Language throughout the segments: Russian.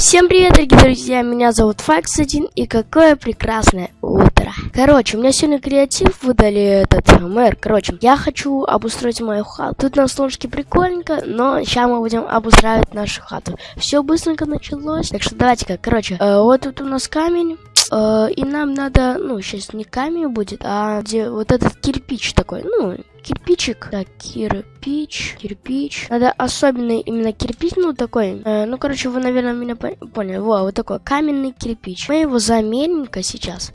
Всем привет, дорогие друзья, меня зовут Факс1, и какое прекрасное утро. Короче, у меня сегодня креатив выдали этот мэр. Короче, я хочу обустроить мою хату. Тут на солнышке прикольненько, но сейчас мы будем обустраивать нашу хату. Все быстренько началось, так что давайте-ка, короче, э, вот тут у нас камень. Э, и нам надо, ну, сейчас не камень будет, а где вот этот кирпич такой, ну, кирпичик. Так, кирпич, кирпич. Надо особенный именно кирпич, ну, такой. Э, ну, короче, вы, наверное, меня поняли. Во, вот такой каменный кирпич. Мы его замерим-ка сейчас.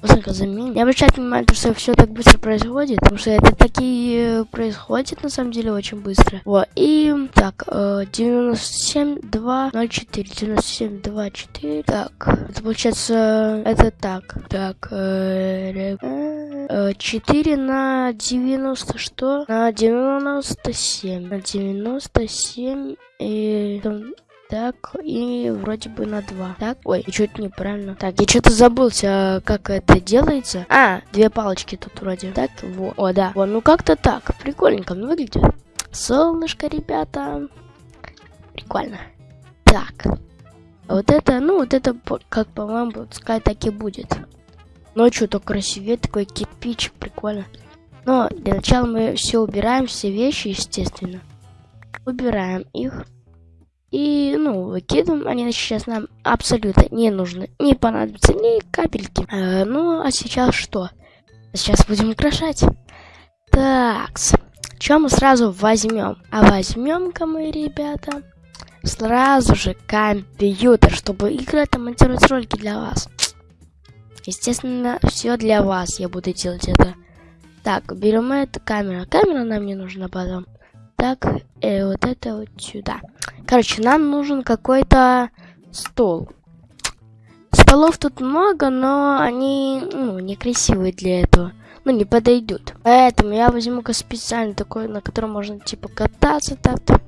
Быстренько заменим. Не обращайте внимания, что все так быстро происходит, потому что это такие происходит на самом деле очень быстро. Вот, и так, э, 97, 2, 0, 4, 97, 2, 4. Так, это получается, это так. Так, э, э, 4 на 90, что? На 97. На 97 и так, и вроде бы на 2. Так, ой, я что-то неправильно. Так, я что-то забылся, как это делается. А, две палочки тут вроде. Так, вот. О, да. Вот, ну как-то так. Прикольненько выглядит. Солнышко, ребята. Прикольно. Так. Вот это, ну, вот это, как по-моему, пускай так и будет. Ночью то красивее, такой кирпичик, прикольно. Но для начала мы все убираем, все вещи, естественно. Убираем их. И, ну, выкидываем. Они сейчас нам абсолютно не нужны. Не понадобятся ни капельки. Э, ну, а сейчас что? Сейчас будем украшать. Так, что мы сразу возьмем? А возьмем-ка мы, ребята, сразу же компьютер, чтобы играть и монтировать ролики для вас. Естественно, все для вас я буду делать это. Так, берем эту камеру. Камера нам не нужна потом. Так, э, вот это вот сюда. Короче, нам нужен какой-то стол. Столов тут много, но они, ну, некрасивые для этого. Ну, не подойдут. Поэтому я возьму-ка специально такой, на котором можно, типа, кататься так-то.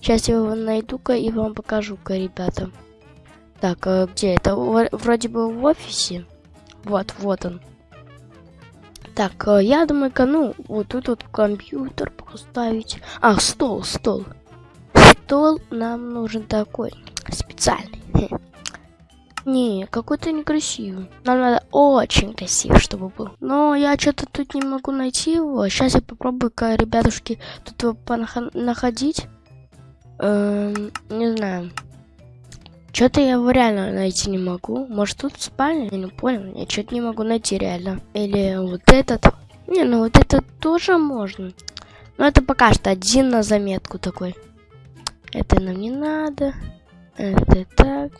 Сейчас я его найду-ка и вам покажу-ка, ребята. Так, а где это? Вроде бы в офисе. Вот, вот он. Так, э, я думаю-ка, ну, вот тут вот компьютер поставить. А, стол, стол стол нам нужен такой, специальный. Не, какой-то некрасивый. Нам надо очень красивый, чтобы был. Но я что-то тут не могу найти его. Сейчас я попробую-ка, ребятушки, тут его находить. Эм, не знаю. Что-то я его реально найти не могу. Может тут спальня? Я не понял. Я что-то не могу найти реально. Или вот этот. Не, ну вот этот тоже можно. Но это пока что один на заметку такой. Это нам не надо. Это так.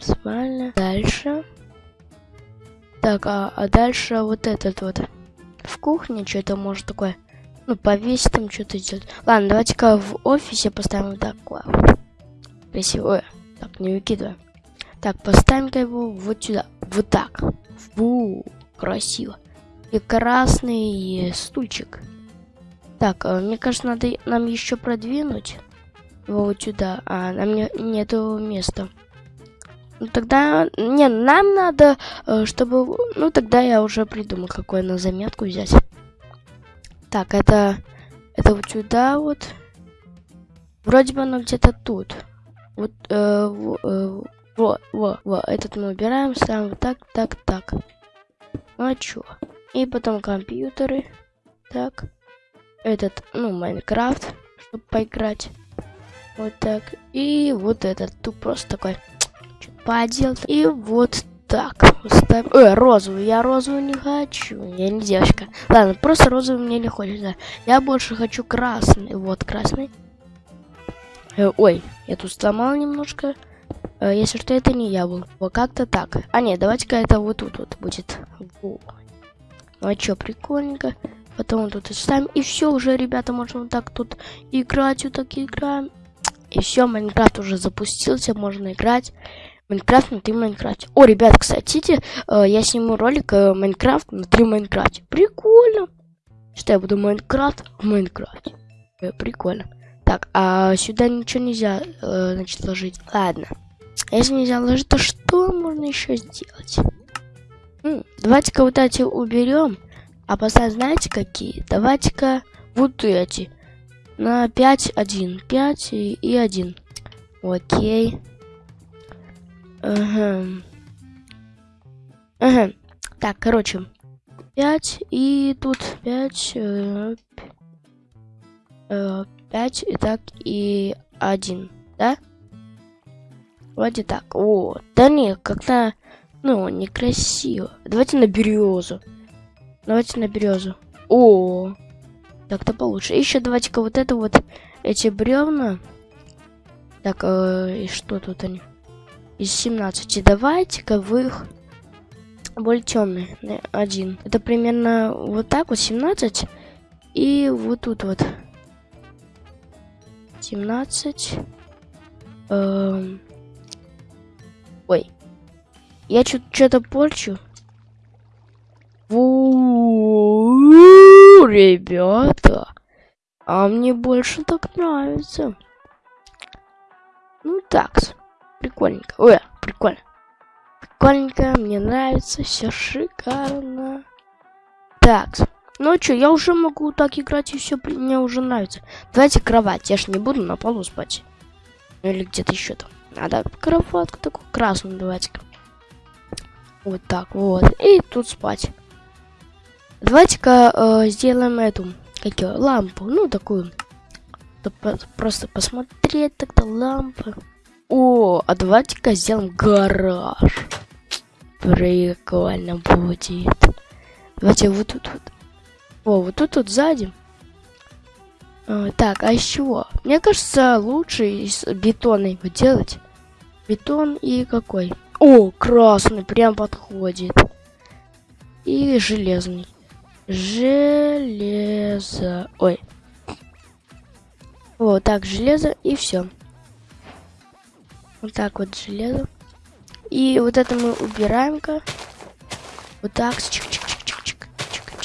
Спальня. Дальше. Так, а, а дальше вот этот вот. В кухне что-то может такое. Ну, повесить там что-то сделать. Ладно, давайте-ка в офисе поставим вот такое. Красивое. Так, не выкидываем. Так, поставим-ка его вот сюда. Вот так. Фу, красиво. И красный стульчик. Так, а, мне кажется, надо нам еще продвинуть вот сюда. А, нам не, нету места. Ну тогда... Не, нам надо, э, чтобы... Ну тогда я уже придумал, какой на заметку взять. Так, это... Это вот сюда вот. Вроде бы оно где-то тут. Вот, э, во, э, во, во, во, этот мы убираем, ставим вот так, так, так. Ну а чё? И потом компьютеры. Так. Этот, ну, Майнкрафт, чтобы поиграть. Вот так. И вот этот тут просто такой подел. И вот так. Ставим. Ой, розовую. Я розовую не хочу. Я не девочка. Ладно, просто розовый мне не хочется. Я больше хочу красный. Вот красный. Э, ой, я тут сломал немножко. Э, если что, это не я был. Вот как-то так. А нет, давайте-ка это вот тут вот будет. Во. Ну а чё, прикольненько. Потом тут и ставим. И все уже, ребята, можно вот так тут играть. Вот так играем. И все, Майнкрафт уже запустился, можно играть. Майнкрафт внутри Майнкрафте. О, ребят, кстати, э, я сниму ролик э, Майнкрафт внутри Майнкрафте. Прикольно. Что я буду Майнкрафт в Майнкрафте. Прикольно. Так, а сюда ничего нельзя, э, значит, ложить. Ладно. Если нельзя ложить, то что можно еще сделать? Давайте-ка вот эти уберем. А поставим, знаете, какие? Давайте-ка вот эти на 5, 1. 5 и, и 1. Окей. Ага. Ага. Так, короче. 5 и тут 5. Э, 5 и так и 1, да? Вроде так. О, да не, как-то, ну, некрасиво. Давайте на березу. Давайте на березу. О, так-то получше. Еще давайте-ка вот это вот, эти бревна. Так, э, и что тут они? Из 17. Давайте-ка вы их более темный. Один. Это примерно вот так вот 17. И вот тут вот. 17. Эм... Ой. Я что-то порчу. ребята. А мне больше так нравится. Ну так, прикольненько. Ой, прикольно. Прикольненько, мне нравится, все шикарно. Так, ну что, я уже могу так играть, и все мне уже нравится. Давайте кровать, я ж не буду на полу спать. Ну или где-то еще там. Надо кроватку такую красную давайте. Вот так вот. И тут спать. Давайте-ка э, сделаем эту, как ее, лампу. Ну, такую. Просто посмотреть тогда лампы. О, а давайте-ка сделаем гараж. Прикольно будет. Давайте вот тут вот. О, вот тут вот сзади. А, так, а из чего? Мне кажется, лучше из бетона его делать. Бетон и какой? О, красный, прям подходит. И железный. Железо. Ой. Вот так, железо и все. Вот так вот железо. И вот это мы убираем-ка. Вот так.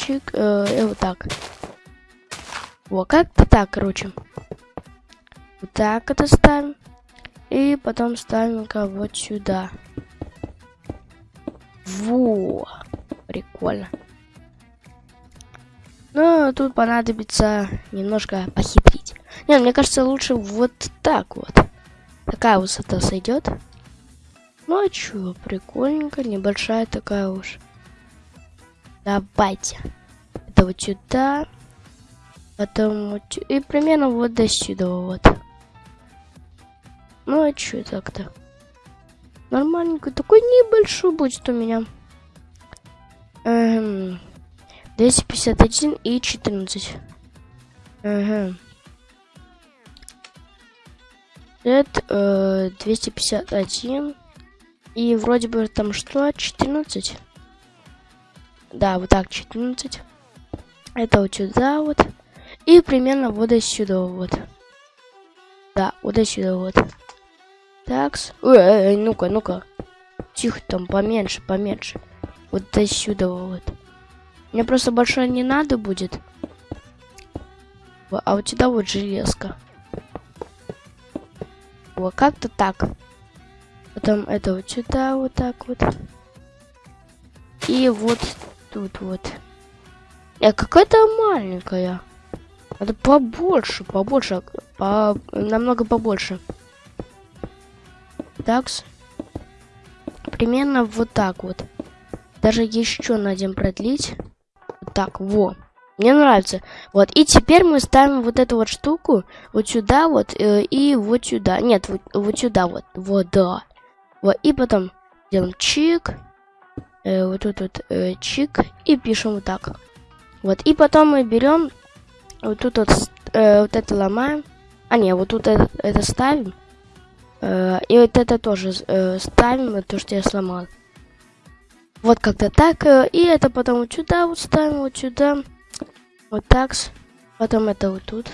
Чик-чик-чик-чик-чик-чик. Э, и вот так. Вот как-то так, короче. Вот так это ставим. И потом ставим-ка вот сюда. Во! Прикольно. Но тут понадобится немножко похитрить. Не, мне кажется, лучше вот так вот. Такая высота сойдет. Ну а чё, прикольненько, небольшая такая уж. Давайте. Это вот сюда. Потом вот И примерно вот до сюда вот. Ну а чё так-то? Нормальненько. Такой небольшой будет у меня. Эм, 251 и 14. Ага. Это э, 251. И вроде бы там что? 14? Да, вот так, 14. Это вот сюда вот. И примерно вот сюда вот. Да, вот сюда вот. Такс. Ой, эй, ну-ка, ну-ка. Тихо там, поменьше, поменьше. Вот до сюда вот. Мне просто большое не надо будет. А у тебя вот железка. Вот как-то так. Потом это вот сюда вот так вот. И вот тут вот. Я какая-то маленькая. Надо побольше, побольше, по, намного побольше. Такс. Примерно вот так вот. Даже еще надо продлить. Вот так, во. Мне нравится. Вот, и теперь мы ставим вот эту вот штуку вот сюда вот э, и вот сюда. Нет, вот, вот сюда вот. Вот, да. Вот, и потом делаем чик. Э, вот тут вот э, чик. И пишем вот так. Вот, и потом мы берем вот тут вот, э, вот это ломаем. А, не, вот тут это, это ставим. Э, и вот это тоже э, ставим, то, что я сломал. Вот как-то так. Э, и это потом вот сюда вот ставим, вот сюда. Вот так. Потом это вот тут.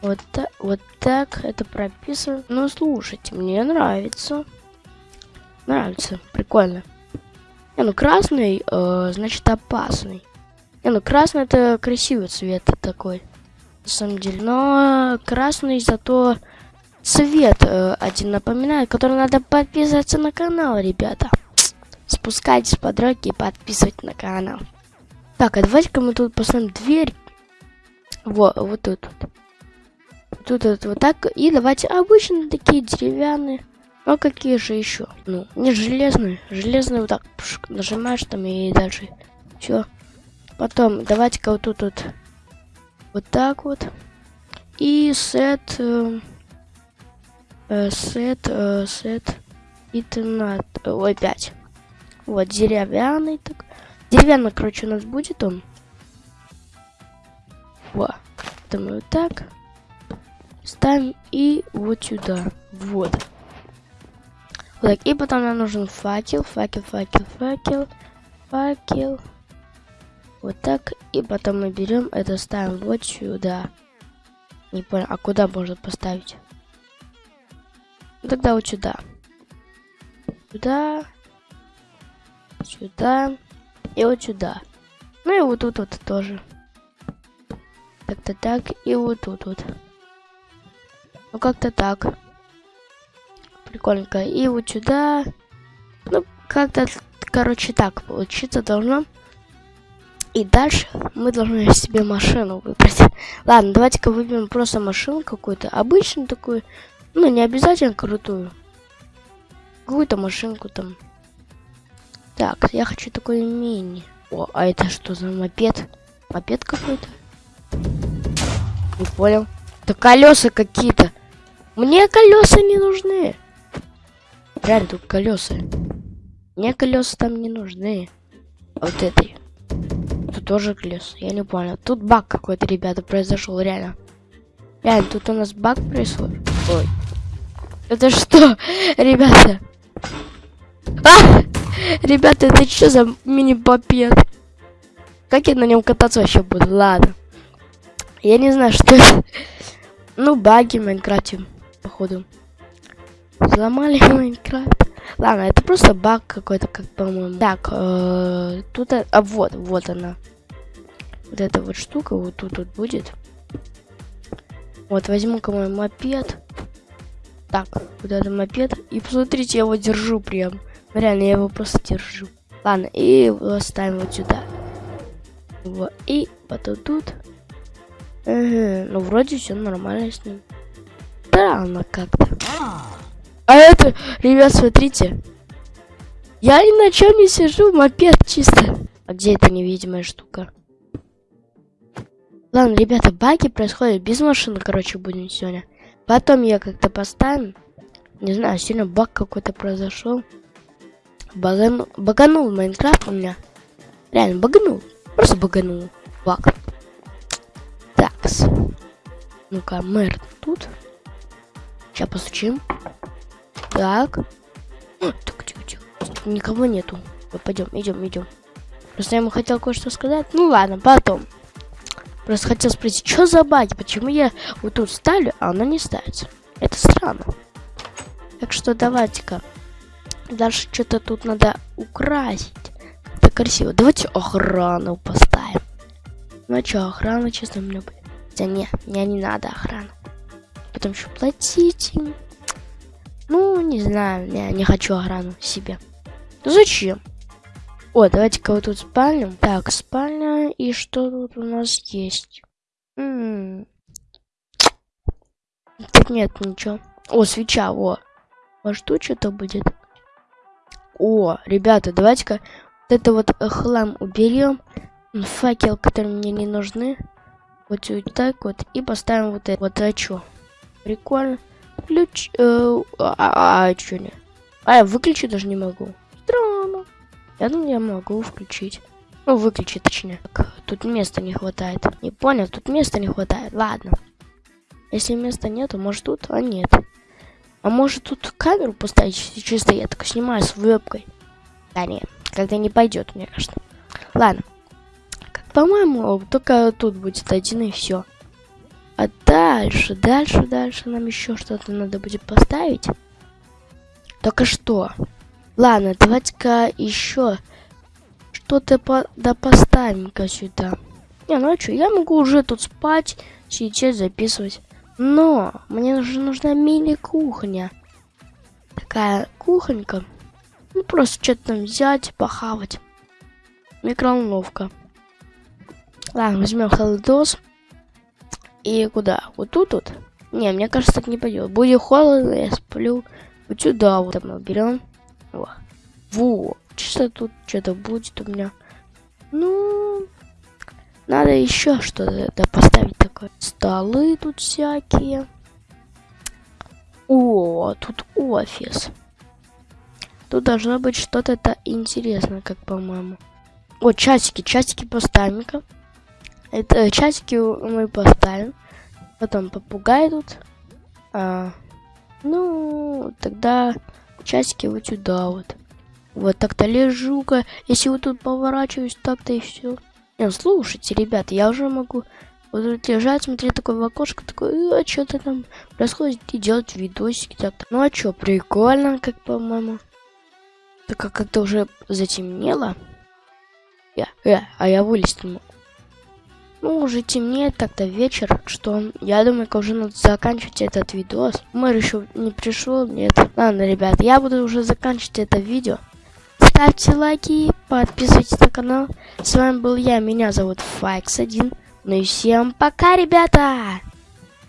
Вот так, вот так это прописываем. Ну, слушайте, мне нравится. Нравится, прикольно. Не, ну красный, э, значит опасный. Не, ну красный это красивый цвет такой. На самом деле. Но красный зато цвет э, один напоминает, который надо подписываться на канал, ребята. Спускайтесь по дороге и подписывайтесь на канал. Так, а давайте-ка мы тут поставим дверь. Вот, вот тут. Тут вот, вот так. И давайте обычно такие деревянные. А какие же еще? Ну, не железные. Железные вот так пшк, нажимаешь там и дальше. Все. Потом давайте-ка вот тут вот. Вот так вот. И сет... Э, сет... Э, сет... Итнат... Ой, 5. Вот, деревянный так. Деревянный, короче, у нас будет он. Во. Мы вот так. Ставим и вот сюда. Вот. Вот так. И потом нам нужен факел, факел, факел, факел, факел. Вот так. И потом мы берем это, ставим вот сюда. Не понял, а куда можно поставить? Тогда вот сюда. Сюда. Сюда. И вот сюда. Ну и вот тут вот тоже. Как-то так. И вот тут вот. Ну как-то так прикольненько. И вот сюда. Ну, как-то, короче, так получиться должно. И дальше мы должны себе машину выбрать. Ладно, давайте-ка выберем просто машину какую-то. Обычную такую. Ну, не обязательно крутую. Какую-то машинку там. Так, я хочу такой мини. О, а это что за мопед? Мопед какой-то? Не понял. Это колеса какие-то. Мне колеса не нужны. Реально, тут колеса. Мне колеса там не нужны. Вот этой. Тоже колеса. Я не понял. Тут баг какой-то, ребята, произошел, реально. Реально, тут у нас баг происходит. Ой. Это что, ребята? А! Ребята, это что за мини-попед? Как я на нем кататься вообще буду? Ладно. Я не знаю, что это. Ну, баги в Майнкрафте, походу. Взломали Майнкрафт. Ладно, это просто баг какой-то, как по-моему. Так, э, тут, а вот, вот она. Вот эта вот штука вот тут вот будет. Вот, возьму-ка мой мопед. Так, вот этот мопед. И посмотрите, я его держу прям. Реально, я его просто держу. Ладно, и его ставим вот сюда. Вот, и потом тут. Ага, ну, вроде все нормально с ним. Странно как-то. А это, ребят, смотрите. Я ни на чем не сижу, мопед чисто. А где эта невидимая штука? Ладно, ребята, баги происходят без машины, короче, будем сегодня. Потом я как-то поставим. Не знаю, сильно баг какой-то произошел. Багану... Баганул Майнкрафт у меня. Реально, баганул. Просто баганул. Баг. Такс. Ну-ка, мэр тут. Сейчас постучим. Так. Так, тихо, тихо. Никого нету. Пойдем, идем, идем. Просто я ему хотел кое-что сказать. Ну ладно, потом. Просто хотел спросить, что за баги? Почему я вот тут ставлю, а она не ставится? Это странно. Так что давайте-ка. Дальше что-то тут надо украсить. Это красиво. Давайте охрану поставим. Ну а что, охрана честно мне будет. Да не, мне не надо охрану. Потом еще платить им. Ну, не знаю, я не хочу охрану себе. Зачем? О, давайте-ка вот тут спальню. Так, спальня. И что тут у нас есть? М -м -м. Тут нет ничего. О, свеча, о. Может тут что-то будет? О, ребята, давайте-ка вот это вот хлам уберем. Факел, которые мне не нужны. Вот, вот так вот. И поставим вот это. Вот а что? Прикольно. Ключ... Э, а, а, а что не? А, я выключить даже не могу. Странно. Я думаю, я могу включить. Ну, выключить точнее. Так, тут места не хватает. Не понял, тут места не хватает. Ладно. Если места нету, может тут, а нет. А может тут камеру поставить чисто я так снимаю с вебкой. Да нет, когда не пойдет, мне кажется. Ладно. По-моему, только тут будет один и все. А дальше, дальше, дальше нам еще что-то надо будет поставить. Только что? Ладно, давайте-ка еще что-то по да поставим-ка сюда. Не, ну а что, я могу уже тут спать, сейчас записывать. Но мне же нужна мини-кухня. Такая кухонька. Ну, просто что-то там взять, похавать. Микроволновка. Ладно, возьмем холодос. И куда? Вот тут вот? Не, мне кажется, так не пойдет. Будет холодно, я сплю. Вот сюда вот мы берем. Во. Чисто тут что-то будет у меня. Ну, надо еще что-то поставить такое. Столы тут всякие. О, тут офис. Тут должно быть что-то интересное, как по-моему. Вот часики, часики поставим-ка. Это часики мы поставим. Потом попугай тут. А, ну, тогда часики вот сюда вот. Вот так-то лежу-ка. Если вот тут поворачиваюсь, так-то и все. Не, слушайте, ребята, я уже могу вот тут лежать, смотреть такое в окошко, такой, а что-то там происходит, и делать видосики так-то. Ну а что, прикольно, как по-моему. Так как как-то уже затемнело. Я, э, а я вылезть не могу. Ну, уже темнеет как-то вечер, что я думаю, как уже надо заканчивать этот видос. Мэр еще не пришел, нет. Ладно, ребят, я буду уже заканчивать это видео. Ставьте лайки, подписывайтесь на канал. С вами был я, меня зовут Файкс1. Ну и всем пока, ребята!